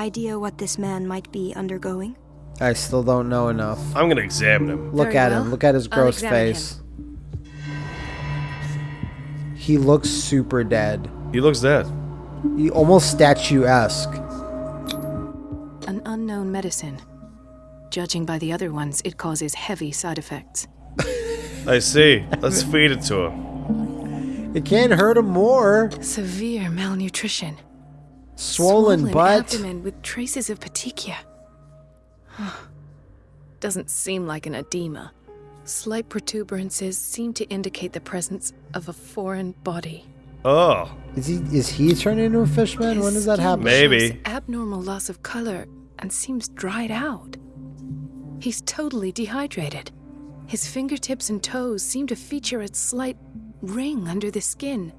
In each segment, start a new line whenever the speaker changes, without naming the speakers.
idea what this man might be undergoing?
I still don't know enough.
I'm gonna examine him.
Look
Very
at
well.
him. Look at his gross
examine
face. He looks super dead.
He looks dead.
He almost statuesque.
An unknown medicine. Judging by the other ones, it causes heavy side effects.
I see. Let's feed it to him.
It can't hurt him more.
Severe malnutrition.
Swollen, butt.
abdomen with traces of petechia. Doesn't seem like an edema. Slight protuberances seem to indicate the presence of a foreign body.
Oh,
Is he is he turning into a fishman? When does that happen?
Maybe.
Abnormal loss of color and seems dried out. He's totally dehydrated. His fingertips and toes seem to feature a slight ring under the skin,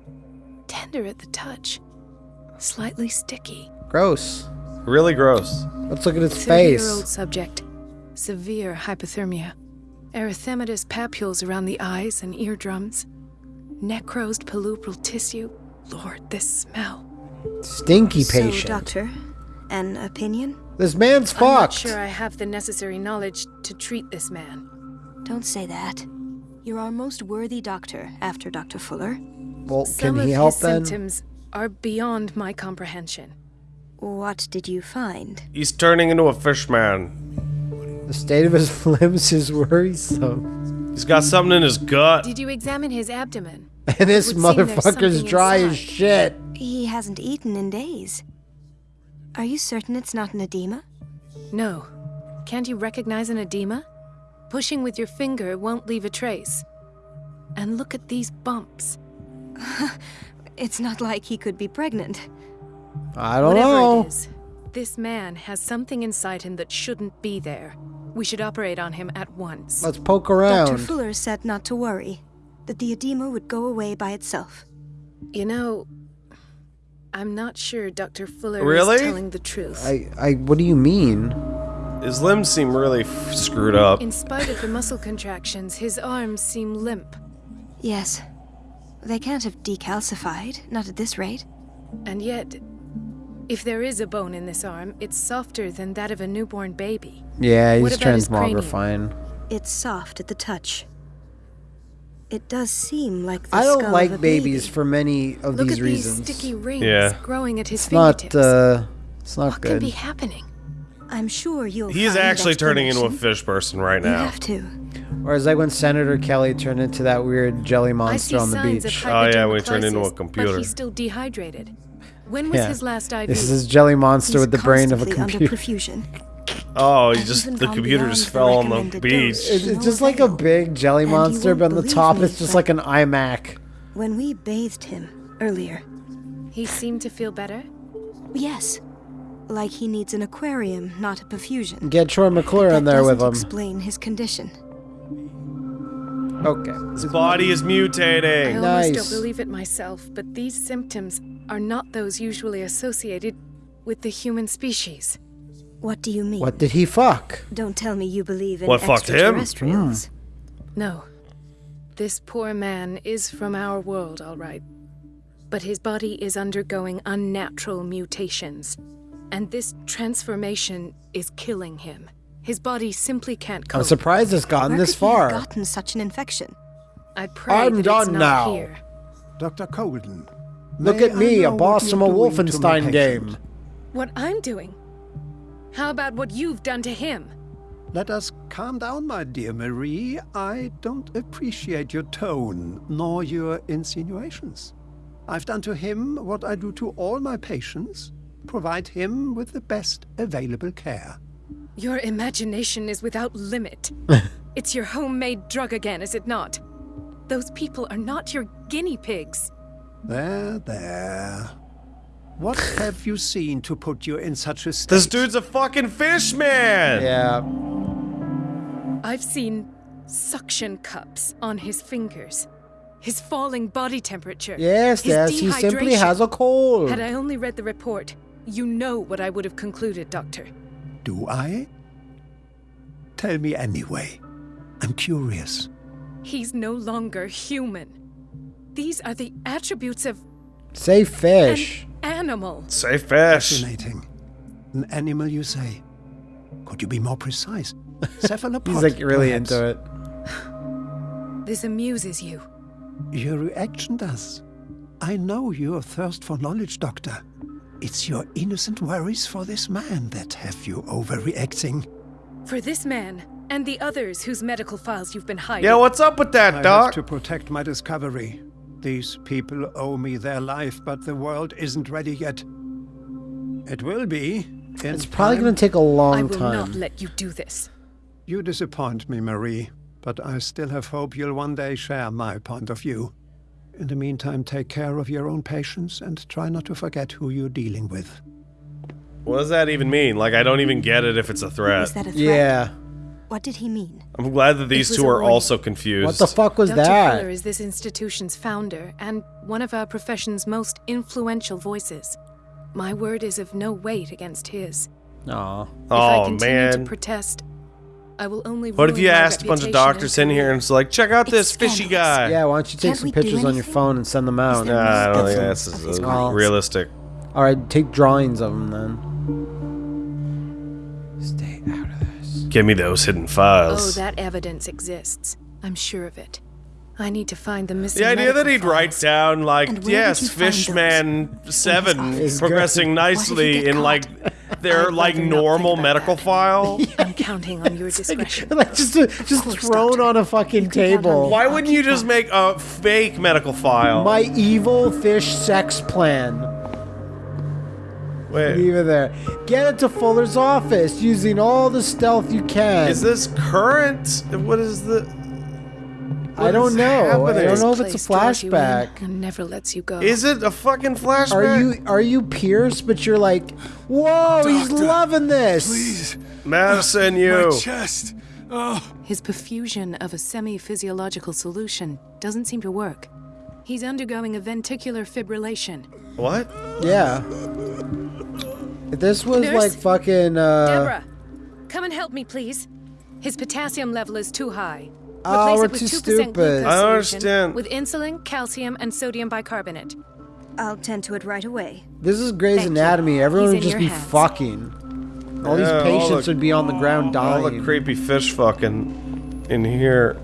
tender at the touch, slightly sticky.
Gross.
really gross.
Let's look at his
Thirty-year-old
face.
subject, severe hypothermia, erythematous papules around the eyes and eardrums, necrosed palpebral tissue. Lord, this smell.
Stinky patient.
So,
patient.
doctor, an opinion?
This man's
I'm not
fucked.
sure I have the necessary knowledge to treat this man.
Don't say that. You're our most worthy doctor after Dr. Fuller.
well,
Some
can
of
he help
his
then?
symptoms are beyond my comprehension.
What did you find?
He's turning into a fish man.
The state of his limbs is worrisome.
He's got something in his gut.
Did you examine his abdomen?
And this
would seem
motherfucker's
something
dry as shit.
He hasn't eaten in days. Are you certain it's not an edema?
No. Can't you recognize an edema? Pushing with your finger won't leave a trace. And look at these bumps.
It's not like he could be pregnant.
I don't
Whatever
know.
it is, this man has something inside him that shouldn't be there. We should operate on him at once.
Let's poke around. Dr.
Fuller said not to worry, that the edema would go away by itself.
You know, I'm not sure Dr. Fuller
Really?
is telling the truth.
I, I, what do you mean?
His limbs seem really f- screwed up.
In spite of the muscle contractions, his arms seem limp.
Yes. They can't have decalcified, not at this rate.
And yet, if there is a bone in this arm, it's softer than that of a newborn baby.
Yeah, he's
about his cranium?
transmogrifying.
It's soft at the touch. It does seem like the
I don't
of
like
a
babies
baby.
for many of
Look
these
at
reasons.
these sticky rings
Yeah.
growing at his
it's not, uh, it's not
what can
good.
be happening?
I'm sure you'll.
He's
find
actually turning into a fish person right
You
now.
have to.
Or is like when Senator Kelly turned into that weird jelly monster on the beach.
Oh, yeah, when he turned into a computer.
But he's still dehydrated. When was
Yeah.
his last IV?
This is his jelly monster
He's
with the brain of a computer.
Under perfusion.
Oh, he just the computer just fell on the beach.
It's, it's just like a big jelly
And
monster, but on the top
me,
it's just like an iMac.
When we bathed him earlier,
He seemed to feel better.
yes, like he needs an aquarium, not a perfusion.
Get Troy McClure
that
in there with
doesn't
him.
explain his condition.
Okay.
His body is mutating.
I
mutating.
almost
Nice.
don't believe it myself, but these symptoms are not those usually associated with the human species.
What do you mean?
What did he fuck?
Don't tell me you believe in
What fucked him?
extraterrestrials. Hmm.
No. This poor man is from our world, all right. But his body is undergoing unnatural mutations. And this transformation is killing him. His body simply can't cope.
I'm surprised it's gotten
Where
this
far. he have
far.
gotten such an infection?
I pray
I'm
that it's not
now.
here.
Dr. Colden.
Look at me, a boss from a
you're doing to my
Wolfenstein game.
What I'm doing? How about what you've done to him?
Let us calm down, my dear Marie. I don't appreciate your tone, nor your insinuations. I've done to him what I do to all my patients provide him with the best available care.
Your imagination is without limit. it's your homemade drug again, is it not? Those people are not your guinea pigs.
There, there. What have you seen to put you in such a state?
This dude's a fucking fish man.
Yeah.
I've seen suction cups on his fingers. His falling body temperature.
Yes,
his
yes, he simply has a cold.
Had I only read the report, you know what I would have concluded, Doctor.
Do I? Tell me anyway. I'm curious.
He's no longer human. These are the attributes of
Say
an
fish.
animal.
Say fish.
Fascinating. An animal, you say? Could you be more precise? Cephalopod.
He's like really
perhaps?
into it.
This amuses you.
Your reaction does. I know your thirst for knowledge, Doctor. It's your innocent worries for this man that have you overreacting.
For this man and the others whose medical files you've been hiding.
Yeah, what's up with that,
I
Doc?
have to protect my discovery. These people owe me their life, but the world isn't ready yet. It will be. In
It's probably going to take a long time.
I will
time.
not let you do this.
You disappoint me, Marie, but I still have hope you'll one day share my point of view. In the meantime, take care of your own patients and try not to forget who you're dealing with.
What does that even mean? Like, I don't even get it if it's a threat.
Was that a threat?
yeah.
What did he mean?
I'm glad that these two are also confused.
What the fuck was
Dr.
that?
Fuller is this institution's founder and one of our profession's most influential voices. My word is of no weight against his.
Aw.
if I
Oh,
continue
man.
to protest, I will only
What if you asked a bunch of doctors in here and it's like, check out
It's
this fishy guy?
Yeah, why don't you take
Can't
some pictures on your phone and send them out?
there-
Nah, I don't think that's
of
as uh,
crimes.
realistic.
All right, take drawings of them then. Stay out of this.
Give me those hidden files.
Oh,
files.
that evidence exists. I'm sure of it. I need to find the missing
the idea that he'd write down like,
And where did
yes,
you find those?
Fishman Seven
office?
progressing nicely in
caught?
like their like normal medical
that.
file.
I'm counting on your discretion.
like just just
course,
thrown
doctor.
on a fucking
You can count on
table.
Why
I'll
wouldn't you just
on.
make a fake medical file?
My evil fish sex plan.
Wait,
Leave it there. Get it to Fuller's office using all the stealth you can.
is this current? What is the?
I don't
is
know. I don't know if it's a
draws you
flashback.
and never lets you go.
Is it a fucking flashback?
Are you are you Pierce? But you're like, whoa, he's loving this.
Please,
Madison? you.
my chest. Oh,
His perfusion of a semi physiological solution doesn't seem to work. He's undergoing a ventricular fibrillation.
What?
Yeah. This was
Nurse?
like fucking. Uh,
Deborah, come and help me, please. His potassium level is too high.
Oh,
Replace
we're
it with
too
2%
stupid.
glucose
I
solution
understand.
With insulin, calcium, and sodium bicarbonate.
I'll tend to it right away.
This is Grey's
Thank you.
Anatomy. Everyone
He's
would just be
hands.
fucking. All these
Yeah, all
patients
the-
would be on the ground dying.
All the creepy fish fucking in here.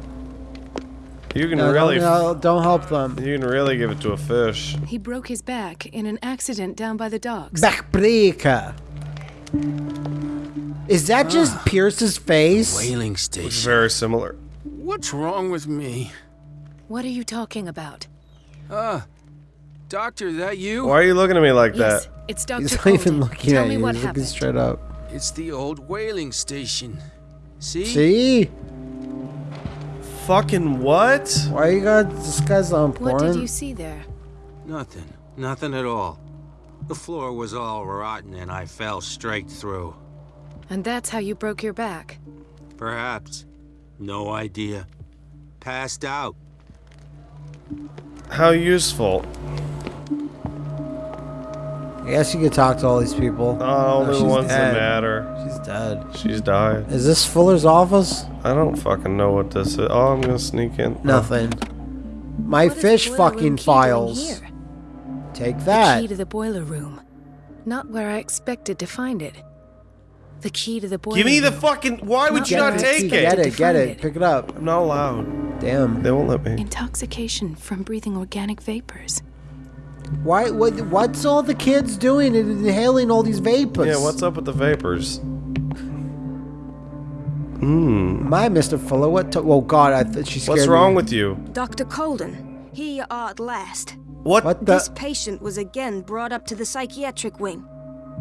You can
No,
really,
don't, no, don't help them.
you can really give it to a fish.
He broke his back in an accident down by the docks.
Backbreaker. Is that just ah. Pierce's face?
whaling station.
very similar.
What's wrong with me?
What are you talking about?
Uh, doctor, that you?
Why are you looking at me like
Yes,
that?
it's Dr.
He's not even looking
Tell
at
me
you.
what
He's looking straight up.
It's the old whaling station. See?
See?
Fucking what?
Why you got this guy's on porn?
What did you see there?
Nothing. Nothing at all. The floor was all rotten and I fell straight through.
And that's how you broke your back.
Perhaps. No idea. Passed out.
How useful?
I guess you could talk to all these people.
Oh,
No,
only
she's
the ones that
dead.
matter.
She's dead.
She's died.
Is this Fuller's office?
I don't fucking know what this is. Oh, I'm gonna sneak in.
Nothing. My
What is the
fish fucking files.
here?
Take
The
that.
key to the boiler room. Not where I expected to find it. The key to the boiler
Give me the fucking. Why would you not take
it.
it?
Get it. Get it.
it.
Pick it up.
I'm not allowed.
Damn.
They won't let me.
Intoxication from breathing organic vapors.
Why? What? What's all the kids doing and inhaling all these vapors?
Yeah, what's up with the vapors? Hmm.
My Mr. Fuller. What? To- oh God, I th- she scared
What's wrong
me.
with you?
Dr. Colden, here you are at last.
What?
What
This patient was again brought up to the psychiatric wing.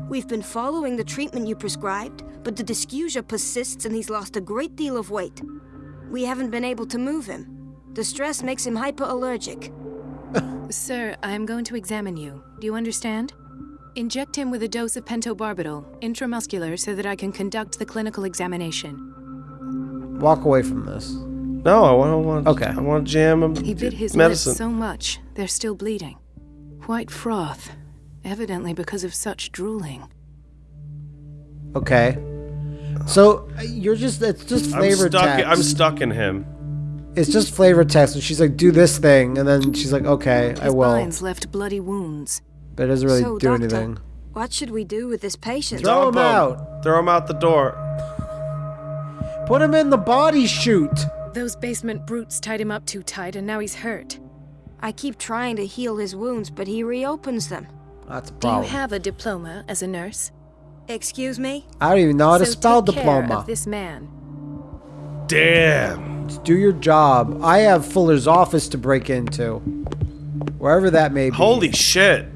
We've been following the treatment you prescribed, but the dysgeusia persists and he's lost a great deal of weight. We haven't been able to move him. The stress makes him hyperallergic.
Sir, I am going to examine you. Do you understand? Inject him with a dose of pentobarbital, intramuscular, so that I can conduct the clinical examination.
Walk away from this.
No, I want. I want.
Okay.
I want to jam him.
He bit his
medicine.
lips so much, they're still bleeding. White froth, evidently because of such drooling.
Okay. So uh, you're just it's just
I'm
flavor
stuck.
text.
I'm stuck in him.
It's just flavor text, and she's like, "Do this thing," and then she's like, "Okay, I will,"
binds left bloody wounds.
but it doesn't really
So,
do
doctor,
anything.
What should we do with this patient?
Throw him out.
Throw him out the door.
Put him in the body chute.
Those basement brutes tied him up too tight, and now he's hurt.
I keep trying to heal his wounds, but he reopens them.
That's a
Do you have a diploma as a nurse?
Excuse me?
I don't even know how to
So
spell
take care
diploma.
of this man.
Damn.
Just do your job. I have Fuller's office to break into. Wherever that may be.
Holy shit.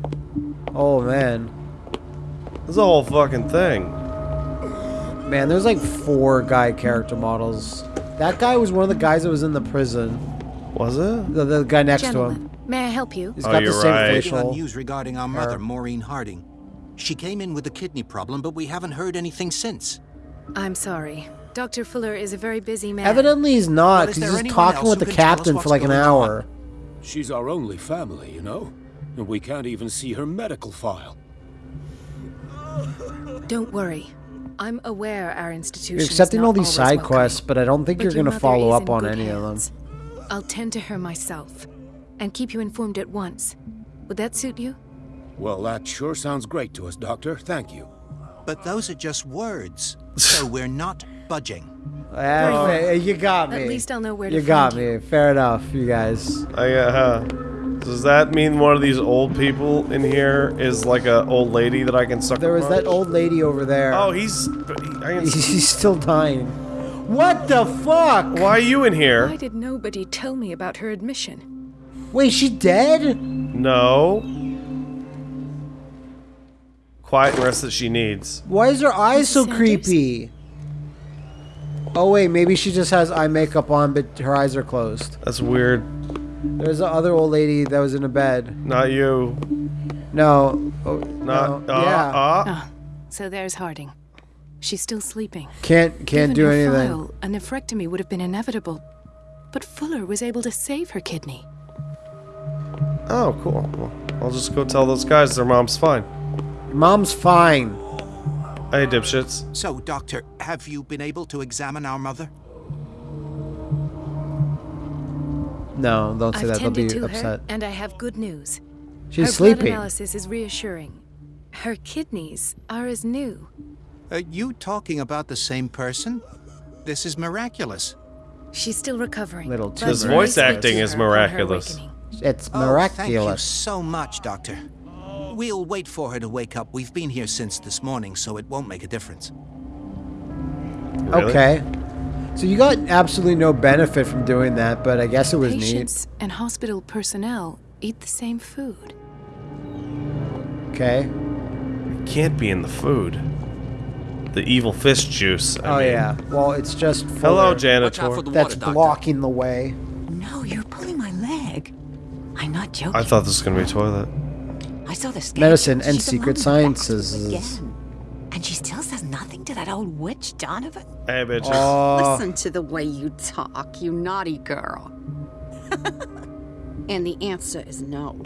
Oh, man.
This is a whole fucking thing.
Man, there's like four guy character models. That guy was one of the guys that was in the prison.
Was it?
The, the guy next to him.
May I help you?
He's
Oh,
got the
you're
same
right.
Waiting on
facial.
news regarding our mother,
hair.
Maureen Harding. She came in with a kidney problem, but we haven't heard anything since.
I'm sorry. Dr. Fuller is a very busy man.
Evidently he's not, because
there
he's just talking with the
can tell us
captain for like an
going
hour.
She's our only family, you know? And we can't even see her medical file.
Don't worry. I'm aware our institution
You're
is
accepting
not
all these side
welcoming.
quests, but I don't think
But
you're going to follow up on any
hands.
of them.
I'll tend to her myself and keep you informed at once. Would that suit you?
Well, that sure sounds great to us, Doctor. Thank you.
But those are just words, so we're not budging.
You got me.
At least I'll know where to
you got
find you.
me. Fair enough, you guys.
I uh, does that mean one of these old people in here is like a old lady that I can suck?
There was that old lady over there.
Oh, he's. I can,
He's still dying. What the fuck?
why are you in here?
Why did nobody tell me about her admission?
Wait, she dead?
No. Quiet and rest that she needs.
Why is her eyes so
Sanders?
creepy? Oh wait, maybe she just has eye makeup on, but her eyes are closed.
That's weird.
There's the other old lady that was in a bed.
Not you.
No. Oh,
Not.
no.
uh,
yeah.
uh.
Ah, so there's Harding. She's still sleeping.
Can't can't
Given
do anything.
File, a nephrectomy would have been inevitable. But Fuller was able to save her kidney.
Oh, cool. Well, I'll just go tell those guys their mom's fine.
Mom's fine.
Hey, dipshits.
So, Doctor, have you been able to examine our mother?
No, don't say
I've
that. They'll be
to
upset.
her, and I have good news.
She's
her blood analysis is reassuring. Her kidneys are as new.
Are you talking about the same person? This is miraculous.
She's still recovering.
Little
but
too
His voice acting is
her on her
miraculous.
It's
Oh, thank you so much, Doctor. We'll wait for her to wake up. We've been here since this morning, so it won't make a difference.
Really?
Okay. So you got absolutely no benefit from doing that, but I guess it was
Patients and hospital personnel eat the same food.
Okay.
It can't be in the food. The evil fish juice. I
oh
mean.
yeah. Well, it's just
Hello,
Fuller
janitor.
that's blocking the way.
Joking.
I thought this was gonna be a toilet.
I saw the sketch.
Medicine and secret
alone back to
sciences.
And she still says nothing to that old witch, Donovan.
Hey, bitches.
Oh,
Listen to the way you talk, you naughty girl. and the answer is no.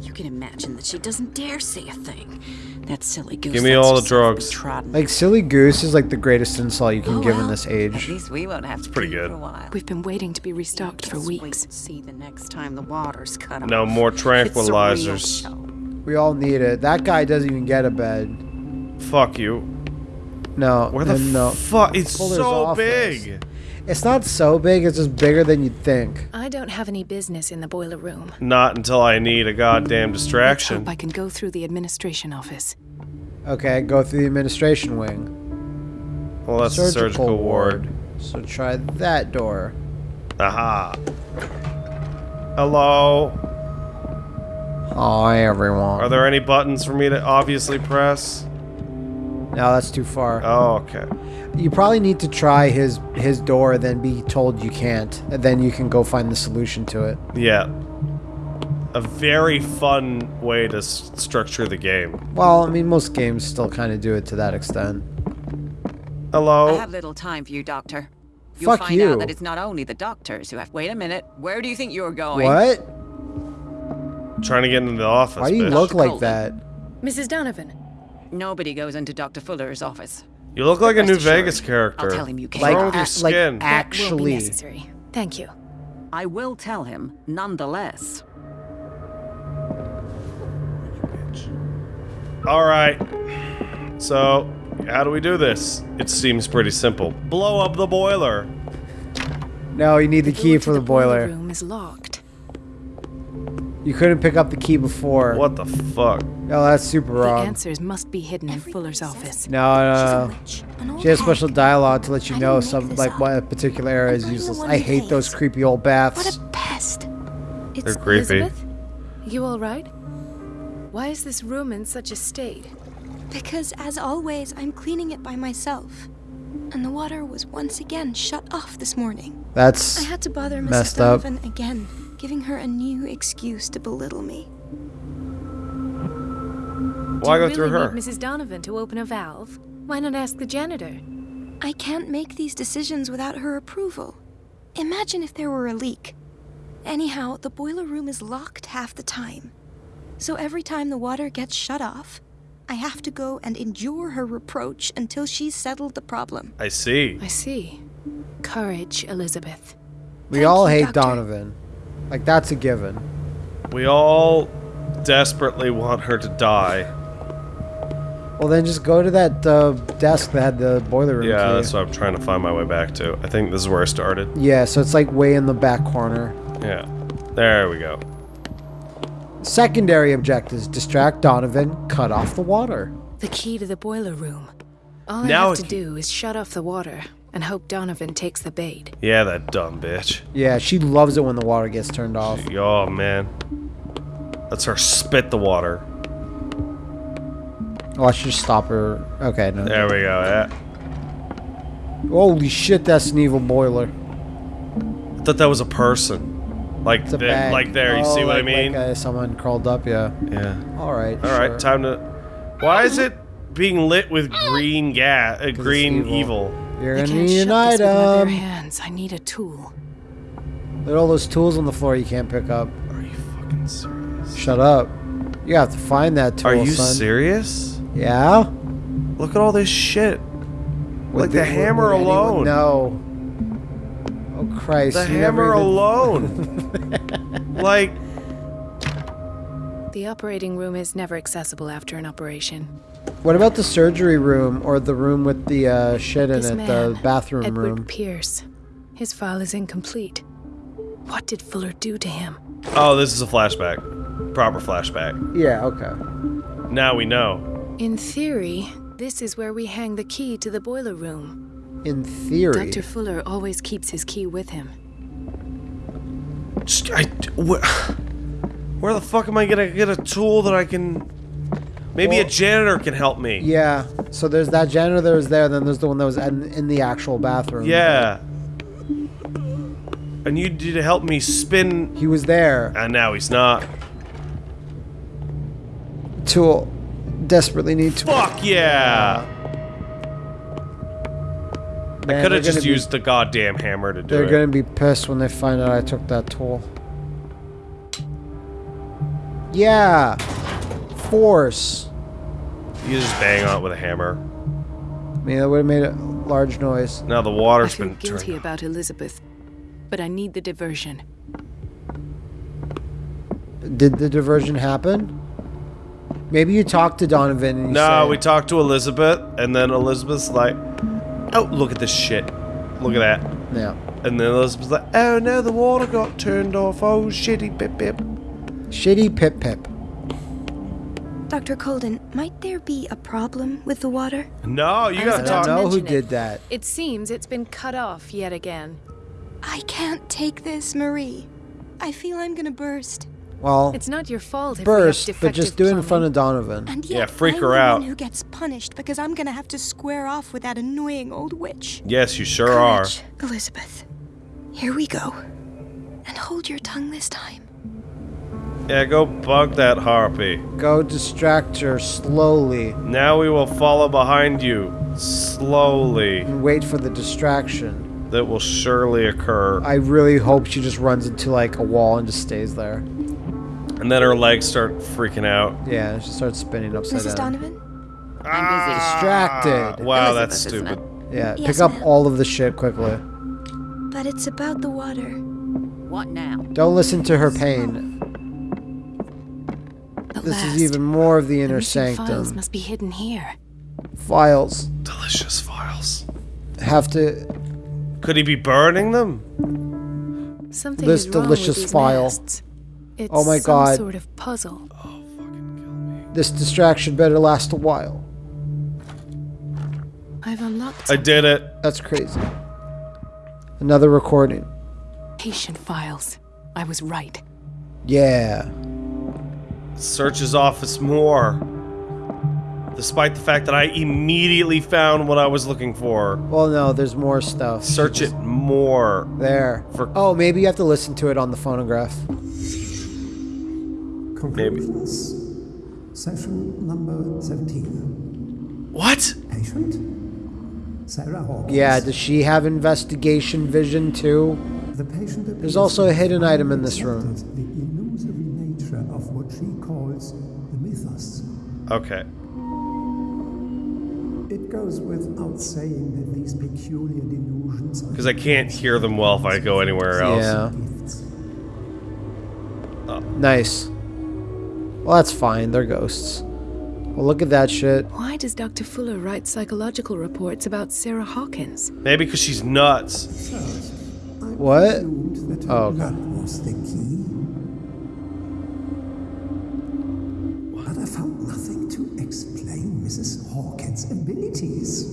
You can imagine that she doesn't dare say a thing. That silly goose.
Give me all the drugs.
like silly goose is like the greatest insult you can
Oh,
give in
well,
this
At
age.
least we won't have to
pretty
pee
good.
for a while.
We've been waiting to be restocked for
Just wait
weeks.
and see the next time the water's cut off.
No more
It's a real
tranquilizers.
We all need it. That guy doesn't even get a bed.
Fuck you.
No.
Where the
no.
fuck? It's so
office.
big.
It's not so big. It's just bigger than you'd think.
I don't have any business in the boiler room.
Not until I need a goddamn
Let's
distraction.
hope I can go through the administration office.
Okay, go through the administration wing.
Well, that's the surgical ward.
So try that door.
Aha. Hello.
Hi, everyone.
Are there any buttons for me to obviously press?
No, that's too far.
Oh, okay.
You probably need to try his his door, then be told you can't, and then you can go find the solution to it.
Yeah. A very fun way to s- structure the game.
Well, I mean, most games still kind of do it to that extent. Hello.
I
Hello.
have little time for you, Doctor. You'll
Fuck
find
you.
out that it's not only the doctors who have. Wait a minute. Where do you think you're going?
What?
Trying to get into the office.
Why do you
bitch.
look like that?
Mrs. Donovan,
Nobody goes into Dr. Fuller's office.
You look like a New
assured,
Vegas character.
I'll tell him you
What's
can't.
Like,
wrong with your
a- like
skin?
will be
actually.
necessary. Thank you.
I will tell him, nonetheless.
All right. So, how do we do this? It seems pretty simple. Blow up the boiler.
No, you need the key for
to
the boiler.
The room is locked.
You couldn't pick up the key before.
What the fuck?
No, that's super wrong.
The
wrong.
answers must be hidden in Fuller's office.
No, no, no. She has special dialogue to let you know some like what a particular area is useless. I hate those creepy old baths.
What a Pest.
It's
They're creepy.
Elizabeth? You all right? Why is this room in such a state?
Because, as always, I'm cleaning it by myself. And the water was once again shut off this morning.
That's
I had to bother Mrs. Donovan again, giving her a new excuse to belittle me.
Why go
you
through
really
her?
Need Mrs. Donovan to open a valve? Why not ask the janitor?
I can't make these decisions without her approval. Imagine if there were a leak. Anyhow, the boiler room is locked half the time. So every time the water gets shut off, I have to go and endure her reproach until she's settled the problem.
I see.
I see. Courage, Elizabeth.
we all
you,
hate
Doctor.
Donovan. Like that's a given.
We all desperately want her to die.
Well, then just go to that uh, desk that had the boiler room
Yeah,
key.
that's what I'm trying to find my way back to. I think this is where I started.
Yeah, so it's like way in the back corner.
Yeah. There we go.
Secondary objectives: distract Donovan, cut off the water.
The key to the boiler room. All
Now
I have to do is shut off the water and hope Donovan takes the bait.
Yeah, that dumb bitch.
Yeah, she loves it when the water gets turned off.
Oh, man. That's her spit the water.
Oh, I should just stop her. Okay, no.
There we go, yeah.
Holy shit, that's an evil boiler.
I thought that was a person. Like,
It's a
the- like there, you
Oh,
see what I mean?
Like, uh, someone crawled up, yeah.
yeah.
All right.
All right,
sure.
time to. Why is it being lit with green gas? Uh, green
evil.
evil.
You're
I
gonna need an
this with my
item.
hands. I need a tool.
There are all those tools on the floor you can't pick up.
Are you fucking serious?
Shut up. You have to find that tool,
Are you
son.
serious?
Yeah.
Look at all this shit.
Would
like the
would-
hammer alone.
No. Oh Christ!
The
never
hammer
even-
alone. like,
The operating room is never accessible after an operation.
What about the surgery room or the room with the uh, shit in
This
it,
man,
the bathroom
Edward
room?
Pierce. His file is incomplete. What did Fuller do to him?
oh, this is a flashback. Proper flashback.
Yeah. Okay.
Now we know.
In theory, this is where we hang the key to the boiler room.
In theory.
Dr. Fuller always keeps his key with him.
I, where, where the fuck am I gonna get a tool that I can? Maybe a janitor can help me.
Yeah. So there's that janitor that was there. Then there's the one that was in, in the actual bathroom.
Yeah. And you need to help me spin.
He was there.
And now he's not.
Tool. Desperately need to.
Fuck yeah! I could have just
gonna be-
used the goddamn hammer to do it.
They're gonna be pissed when they find out I took that tool. Yeah. Force.
You just bang on it with a hammer.
I mean, that would have made a large noise.
Now the
I
water's
feel
been
guilty
turned.
about Elizabeth, but I need the diversion.
Did the diversion happen? Maybe you talked to Donovan and you
No,
said,
we talked to Elizabeth, and then Elizabeth's like, "Oh, look at this shit! Look at that!"
Yeah.
And then Elizabeth's like, "Oh no, the water got turned off. Oh shitty pip pip."
Shitty Pip Pip.
Dr. Colden, might there be a problem with the water?
No, you
I
gotta talk.
about
know who did that.
It seems it's been cut off yet again.
I can't take this, Marie. I feel I'm gonna burst.
Well,
It's not your fault if
burst,
we have
but just do it in front of Donovan.
And
Yeah,
yet
freak
I'm
her
the
out.
one who gets punished because I'm gonna have to square off with that annoying old witch.
Yes, you sure are.
Elizabeth. Here we go. And hold your tongue this time.
Yeah, go bug that harpy.
Go distract her slowly
Now we will follow behind you slowly.
and wait for the distraction.
That will surely occur.
I really hope she just runs into like a wall and just stays there.
And then her legs start freaking out.
Yeah, she starts spinning upside
Mrs.
down.
Donovan?
Distracted.
Ah, wow,
Elizabeth,
that's
isn't
stupid.
Yeah,
Yes,
pick up all of the shit quickly.
But it's about the water.
What now?
Don't listen to her pain.
At
This
last,
is even more of the
the
inner
missing Files must be hidden here.
Files.
Delicious files.
Have to.
Could he be burning them?
Something
This
is wrong
delicious
with these
file.
It's
Oh my
some
God.
sort of puzzle.
Oh, this distraction better last a while.
I've unlocked
I did it.
That's crazy. Another recording.
patient files. I was right.
Yeah.
Search his office more. Despite the fact that I immediately found what I was looking for.
Well, no, there's more stuff.
Search it more.
There.
For
Oh, maybe you have to listen to it on the phonograph.
Conclusions. Session number 17.
What?
Patient? Sarah Hawkins.
Yeah, does she have investigation vision too?
The patient
There's also a hidden item in this room.
Okay.
It goes without saying that these peculiar delusions
Because I can't hear them well if I go anywhere else.
Yeah.
gifts. Oh.
Nice. Well, that's fine. They're ghosts. Well, look at that shit.
Why does Dr. Fuller write psychological reports about Sarah Hawkins?
Maybe because she's nuts.
What?
Assumed that her
Oh,
found nothing to explain Mrs. Hawkins' abilities.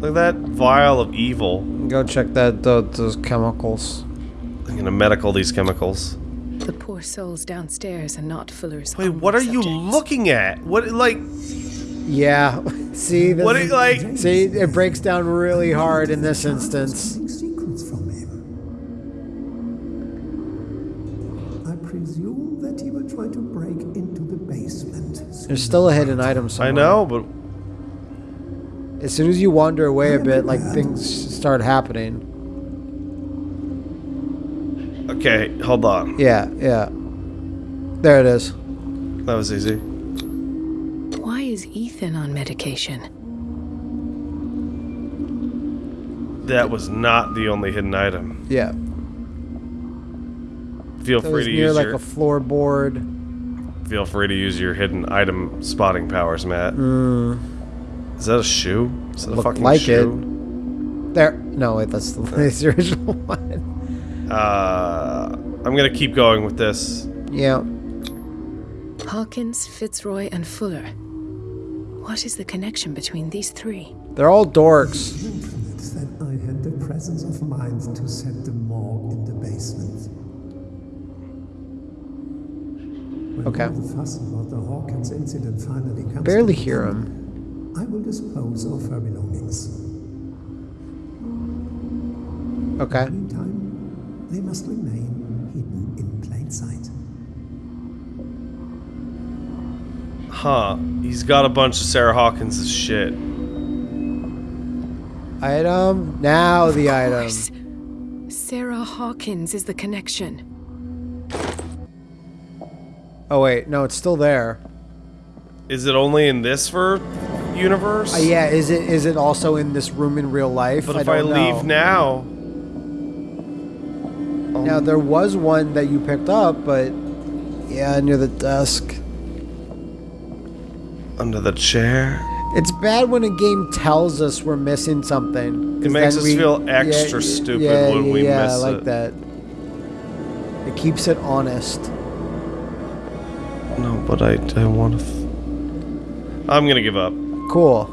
Look at that vial of evil.
Go check that tho- those chemicals.
I'm gonna medical these chemicals.
The poor souls downstairs and not Fuller's.
Wait, what are you looking at? What, like,
Yeah. See, this
what,
is-
are, like,
see, it breaks down really hard in this instance. There's still a hidden item somewhere.
I know, but
As soon as you wander away a bit, like things start happening.
okay, hold on.
Yeah, yeah. There it is.
That was easy.
Why is Ethan on medication?
That was not the only hidden item.
Yeah.
Feel
That
free
was
to
near
use
like
your
a floorboard.
Feel free to use your hidden item spotting powers, Matt.
Mm,
Is that a shoe? Is that a
looked
fucking
like
shoe?
it. There. No, wait, that's the, that's the original one.
Uh, I'm gonna keep going with this.
Yeah.
Hawkins, Fitzroy, and Fuller. What is the connection between these three?
They're all dorks.
That I had the presence of mind to set the morgue in the basement.
Okay.
the fuss about the Hawkins incident finally comes
Barely hear
end,
him.
I will dispose of her belongings.
Okay.
Meantime, they must remain hidden in plain sight.
Huh. He's got a bunch of Sarah Hawkins' shit.
Item. Now the item.
Sarah Hawkins is the connection.
Oh wait, no, it's still there.
Is it only in this for universe?
Uh, yeah, is it is it also in this room in real life?
But if I, leave
know.
now,
Now there was one that you picked up, but yeah, near the desk.
under the chair,
It's bad when a game tells us we're missing something.
It makes us
we-
feel extra
yeah,
stupid
yeah,
when we
yeah,
miss
I like
it.
that. It keeps it honest.
No, but I I want to. F- I'm gonna give up.
Cool.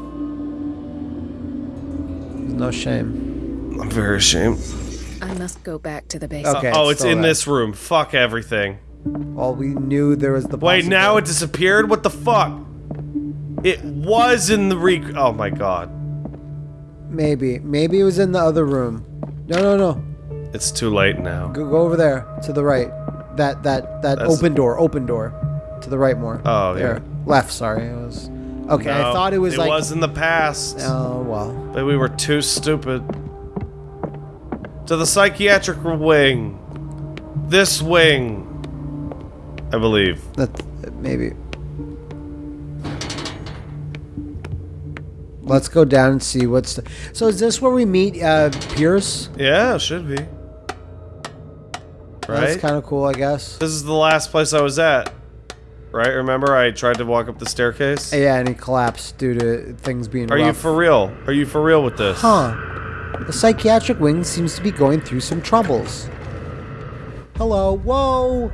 No shame.
I'm very ashamed.
I must go back to the basement.
Okay.
oh, it's
still
in
there.
this room. Fuck everything.
Well, we knew there was the.
Wait, now it disappeared. What the fuck? It was in the rec. Oh my god.
Maybe, maybe it was in the other room. No, no, no.
It's too late now.
Go, go over there to the right. That that that
That's-
open door. Open door. To the right more.
Oh,
there.
yeah.
Left. Sorry, it was. Okay, I thought it was like.
It was in the past.
Oh well.
But we were too stupid. To the psychiatric wing. This wing. I believe.
That maybe. Let's go down and see what's. The, so is this where we meet uh, Pierce?
Yeah, it should be. Right?
That's kind of cool, I guess.
This is the last place I was at. Right? Remember I tried to walk up the staircase?
Yeah, and he collapsed due to things being
Are you for real? Are you for real with this?
Huh. The psychiatric wing seems to be going through some troubles. Hello. Whoa.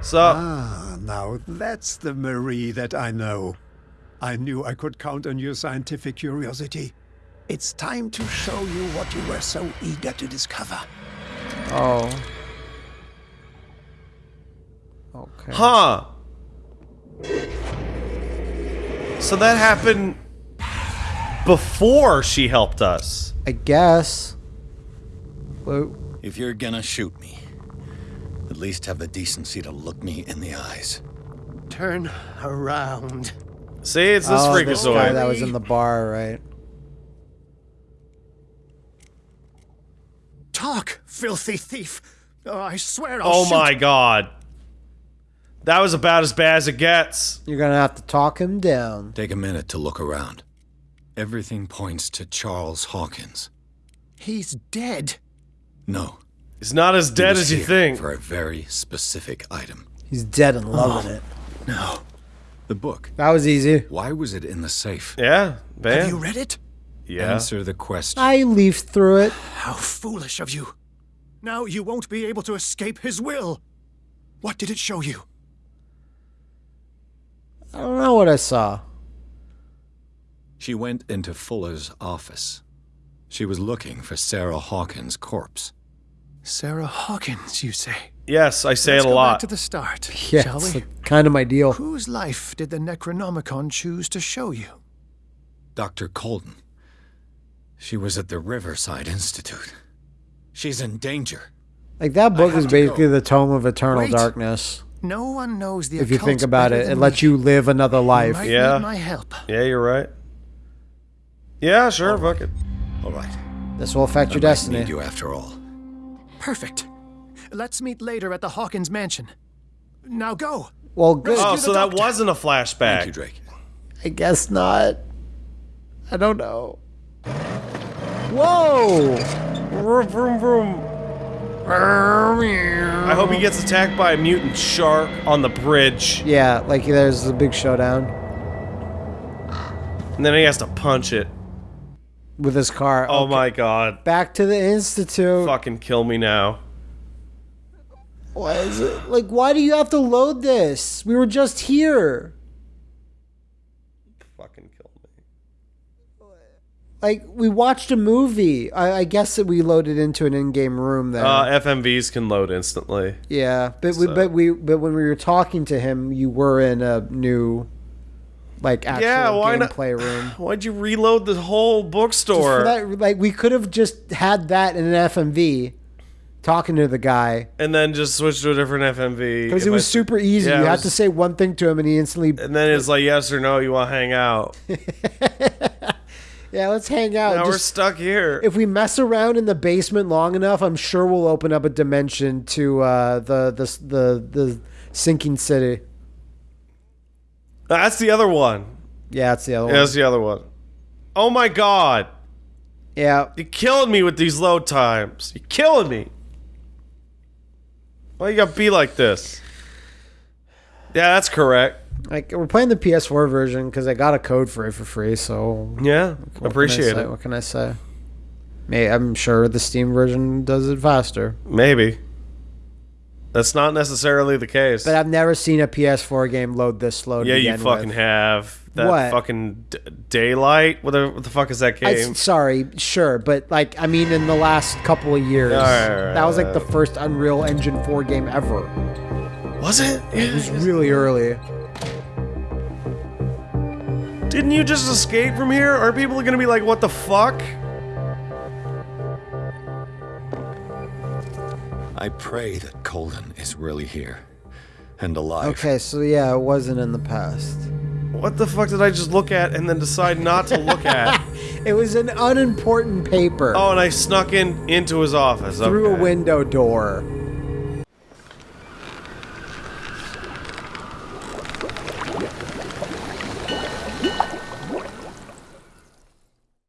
Sup?
Ah, now that's the Marie that I know. I knew I could count on your scientific curiosity. It's time to show you what you were so eager to discover.
Oh. Okay.
Huh. So that happened before she helped us.
I guess. Whoa.
If you're gonna shoot me, at least have the decency to look me in the eyes.
Turn around.
See, it's this
oh, this guy that was in the bar, right?
Talk, filthy thief. Oh, I swear I'll
Oh
shoot.
my god. That was about as bad as it gets.
You're gonna have to talk him down.
Take a minute to look around. Everything points to Charles Hawkins.
He's dead.
No.
He's not as
he
dead
was
as you
here
think.
For a very specific item.
He's dead and loving oh, it.
No. The book.
That was easy.
Why was it in the safe?
Yeah, man.
Have you read it?
Yeah.
Answer the question.
I leafed through it.
How foolish of you. Now you won't be able to escape his will. What did it show you?
I don't know what I saw.
She went into Fuller's office. She was looking for Sarah Hawkins' corpse.
Sarah Hawkins, you say?
Yes, I say
Let's
it a
go
lot.
Back to the start,
Yeah,
shall
it's
we?
like kind of my deal.
Whose life did the Necronomicon choose to show you?
Dr. Colden. She was at the Riverside Institute. She's in danger.
Like that book is basically
go.
the tome of eternal
Wait.
darkness.
No one knows the
If you think about it, it
than
lets you live another life.
Might
Yeah.
need my help.
Yeah, you're right. Yeah, sure, fuck it.
All right.
This will affect your
I might
destiny.
Need you after all.
Perfect. Let's meet later at the Hawkins mansion. Now go.
Well, good.
Oh,
the
so that wasn't a flashback.
Thank you, Drake.
I guess not. I don't know. Whoa!
Vroom, vroom, vroom. I hope he gets attacked by a mutant shark on the bridge,
Yeah, like there's a big showdown
and then he has to punch it.
with his car.
Oh
Okay.
my god.
Back to the institute.
Fucking kill me now.
Why is it like? Why do you have to load this? We were just here.
Fucking kill me.
Like we watched a movie. I, I guess that we loaded into an in-game room there.
Uh, FMVs can load instantly.
yeah, but we,
so-
but we but when we were talking to him, you were in a new, like actual
Yeah, why not-
gameplay room.
Why'd you reload the whole bookstore?
for that, like we could have just had that in an FMV, talking to the guy
and then just switch to a different FMV.
because it was
I-
super easy.
Yeah,
you had to say one thing to him, and he instantly.
And then it's like yes or no, you want to hang out.
Yeah, let's hang out.
now we're stuck here.
if we mess around in the basement long enough, I'm sure we'll open up a dimension to uh, the, the the the sinking city.
That's the other one.
Yeah, that's the other
Yeah,
one.
that's the other one. Oh my god.
Yeah,
You're killing me with these load times. You're killing me. Why you gotta be like this? Yeah, that's correct.
Like we're playing the PS4 version because I got a code for it for free. So
Yeah,
I
appreciate it.
What can I say? May I'm sure the Steam version does it faster,
Maybe. That's not necessarily the case.
but I've never seen a PS4 game load this slow.
yeah, you fucking
with.
have. That
What?
fucking d- daylight. What the, what the fuck is that
I,
game?
sorry, sure, but like I mean, in the last couple of years,
right,
that was like the first Unreal Engine 4 game ever.
Was it?
It was really early.
Didn't you just escape from here? Are people gonna be like, what the fuck?
I pray that Colden is really here and alive.
Okay, so yeah, it wasn't in the past.
What the fuck did I just look at and then decide not to look at?
It was an unimportant paper
oh, and I snuck in into his office.
through a window door.